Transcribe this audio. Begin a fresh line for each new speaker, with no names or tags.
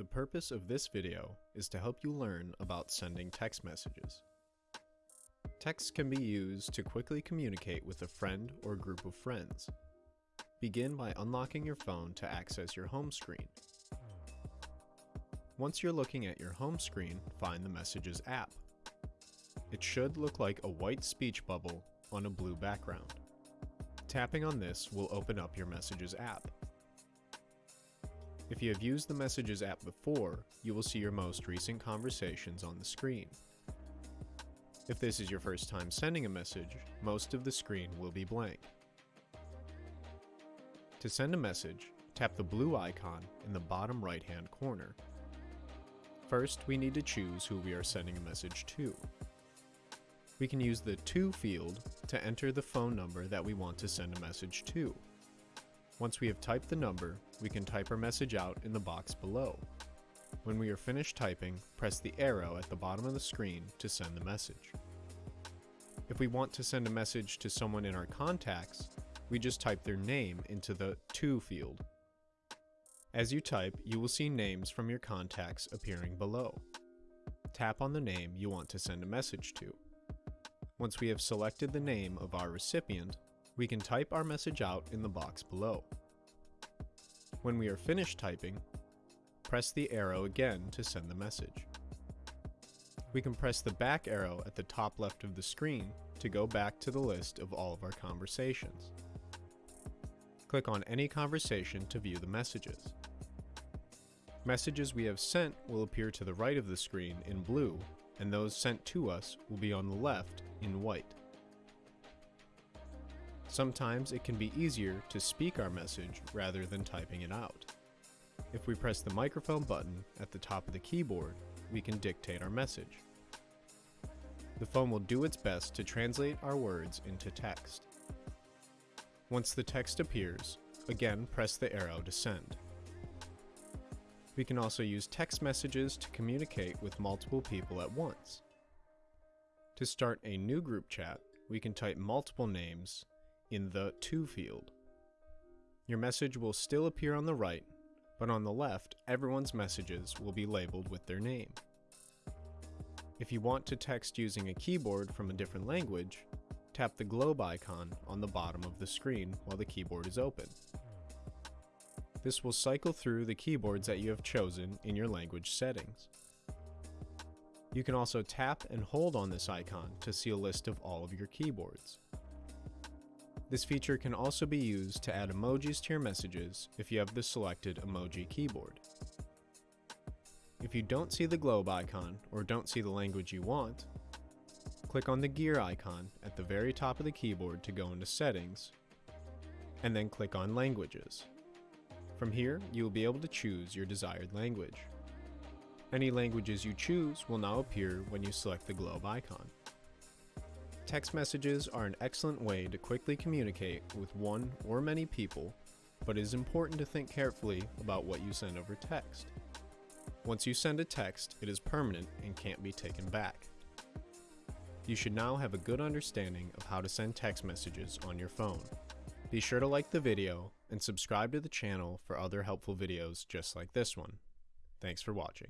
The purpose of this video is to help you learn about sending text messages. Text can be used to quickly communicate with a friend or group of friends. Begin by unlocking your phone to access your home screen. Once you're looking at your home screen, find the Messages app. It should look like a white speech bubble on a blue background. Tapping on this will open up your Messages app. If you have used the Messages app before, you will see your most recent conversations on the screen. If this is your first time sending a message, most of the screen will be blank. To send a message, tap the blue icon in the bottom right hand corner. First, we need to choose who we are sending a message to. We can use the To field to enter the phone number that we want to send a message to. Once we have typed the number, we can type our message out in the box below. When we are finished typing, press the arrow at the bottom of the screen to send the message. If we want to send a message to someone in our contacts, we just type their name into the To field. As you type, you will see names from your contacts appearing below. Tap on the name you want to send a message to. Once we have selected the name of our recipient, we can type our message out in the box below. When we are finished typing, press the arrow again to send the message. We can press the back arrow at the top left of the screen to go back to the list of all of our conversations. Click on any conversation to view the messages. Messages we have sent will appear to the right of the screen in blue, and those sent to us will be on the left in white. Sometimes it can be easier to speak our message rather than typing it out. If we press the microphone button at the top of the keyboard, we can dictate our message. The phone will do its best to translate our words into text. Once the text appears, again press the arrow to send. We can also use text messages to communicate with multiple people at once. To start a new group chat, we can type multiple names in the To field. Your message will still appear on the right, but on the left, everyone's messages will be labeled with their name. If you want to text using a keyboard from a different language, tap the globe icon on the bottom of the screen while the keyboard is open. This will cycle through the keyboards that you have chosen in your language settings. You can also tap and hold on this icon to see a list of all of your keyboards. This feature can also be used to add emojis to your messages if you have the selected emoji keyboard. If you don't see the globe icon or don't see the language you want, click on the gear icon at the very top of the keyboard to go into settings, and then click on languages. From here, you will be able to choose your desired language. Any languages you choose will now appear when you select the globe icon. Text messages are an excellent way to quickly communicate with one or many people, but it is important to think carefully about what you send over text. Once you send a text, it is permanent and can't be taken back. You should now have a good understanding of how to send text messages on your phone. Be sure to like the video and subscribe to the channel for other helpful videos just like this one. Thanks for watching.